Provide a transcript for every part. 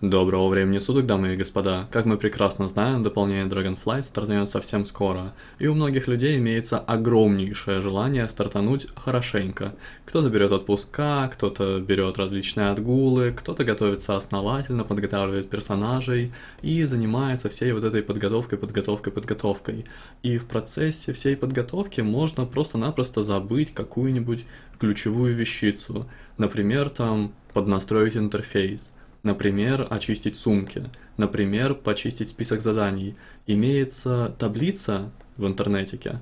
Доброго времени суток, дамы и господа. Как мы прекрасно знаем, дополнение Dragonflight стартует совсем скоро, и у многих людей имеется огромнейшее желание стартануть хорошенько. Кто-то берет отпуска, кто-то берет различные отгулы, кто-то готовится основательно, подготавливает персонажей и занимается всей вот этой подготовкой, подготовкой, подготовкой. И в процессе всей подготовки можно просто-напросто забыть какую-нибудь ключевую вещицу. Например, там поднастроить интерфейс Например, очистить сумки. Например, почистить список заданий. Имеется таблица в интернетике,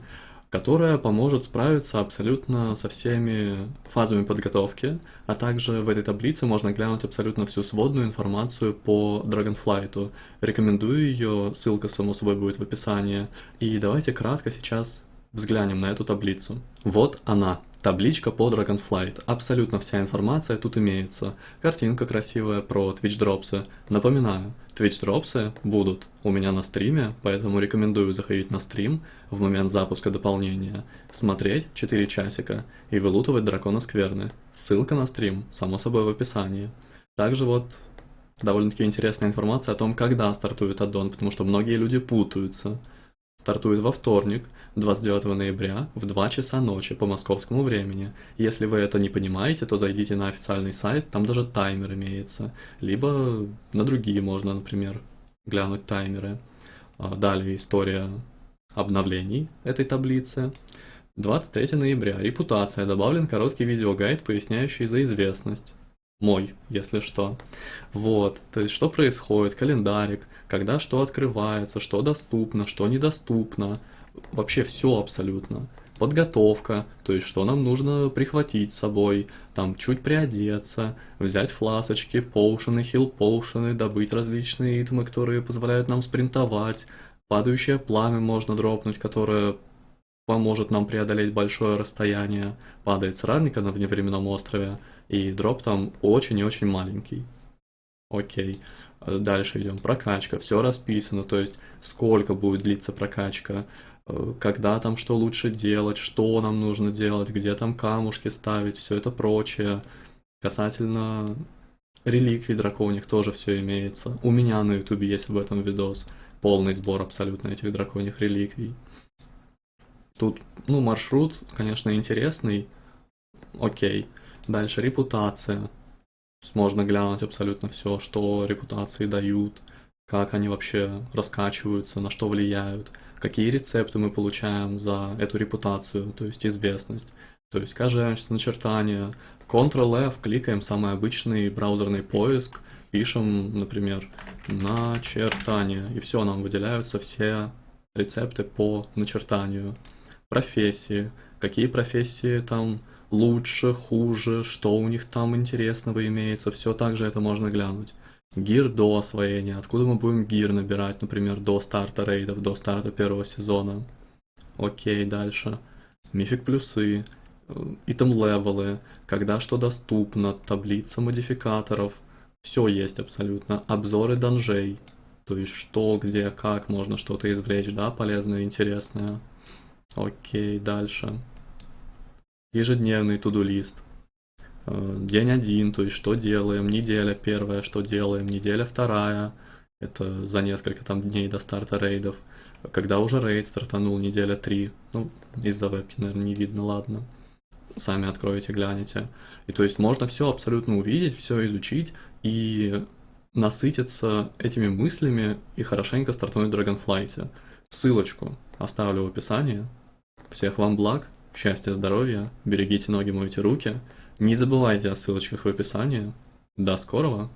которая поможет справиться абсолютно со всеми фазами подготовки, а также в этой таблице можно глянуть абсолютно всю сводную информацию по Dragonflight. Рекомендую ее, ссылка само собой будет в описании. И давайте кратко сейчас взглянем на эту таблицу. Вот она. Табличка по Dragonflight. Абсолютно вся информация тут имеется. Картинка красивая про Twitch дропсы. Напоминаю, Twitch дропсы будут у меня на стриме, поэтому рекомендую заходить на стрим в момент запуска дополнения, смотреть 4 часика и вылутывать дракона скверны. Ссылка на стрим, само собой, в описании. Также вот довольно-таки интересная информация о том, когда стартует аддон, потому что многие люди путаются. Стартует во вторник, 29 ноября в 2 часа ночи по московскому времени. Если вы это не понимаете, то зайдите на официальный сайт, там даже таймер имеется. Либо на другие можно, например, глянуть таймеры. А, далее история обновлений этой таблицы. 23 ноября. Репутация. Добавлен короткий видеогайд, поясняющий за известность. Мой, если что. Вот, то есть что происходит, календарик, когда что открывается, что доступно, что недоступно, вообще все абсолютно. Подготовка, то есть что нам нужно прихватить с собой, там чуть приодеться, взять фласочки, поушены, хил-поушены, добыть различные итмы, которые позволяют нам спринтовать, падающее пламя можно дропнуть, которое поможет нам преодолеть большое расстояние, падает с равника на вневременном острове, и дроп там очень и очень маленький. Окей. Дальше идем. Прокачка. Все расписано, то есть сколько будет длиться прокачка, Э, когда там что лучше делать, что нам нужно делать, где там камушки ставить, все это прочее. Касательно реликвий драконьих тоже все имеется. У меня на ютубе есть об этом видос. Полный сбор абсолютно этих драконьих реликвий. Тут, ну, маршрут, конечно, интересный. Окей. Дальше репутация. Можно глянуть абсолютно все, что репутации дают, как они вообще раскачиваются, на что влияют какие рецепты мы получаем за эту репутацию, то есть известность. То есть каждое начертание, Ctrl-F, кликаем самый обычный браузерный поиск, пишем, например, начертание, и все, нам выделяются все рецепты по начертанию. Профессии, какие профессии там лучше, хуже, что у них там интересного имеется, все также это можно глянуть гир до освоения, откуда мы будем гир набирать, например, до старта рейдов, до старта первого сезона. Окей, дальше. Мифик плюсы, итем левелы, когда что доступно, таблица модификаторов, все есть абсолютно. Обзоры данжей, то есть что, где, как можно что-то извлечь, да, полезное, интересное. Окей, дальше. Ежедневный туду-лист. Э, день один, то есть что делаем, неделя первая, что делаем, неделя вторая, это за несколько там дней до старта рейдов, когда уже рейд стартанул, неделя три, ну, из-за вебки, наверное, не видно, ладно, сами откроете, глянете. И то есть можно все абсолютно увидеть, все изучить и насытиться этими мыслями и хорошенько стартануть в Dragonflight. Ссылочку оставлю в описании. Всех вам благ, счастья, здоровья, берегите ноги, мойте руки – не забывайте о ссылочках в описании. До скорого!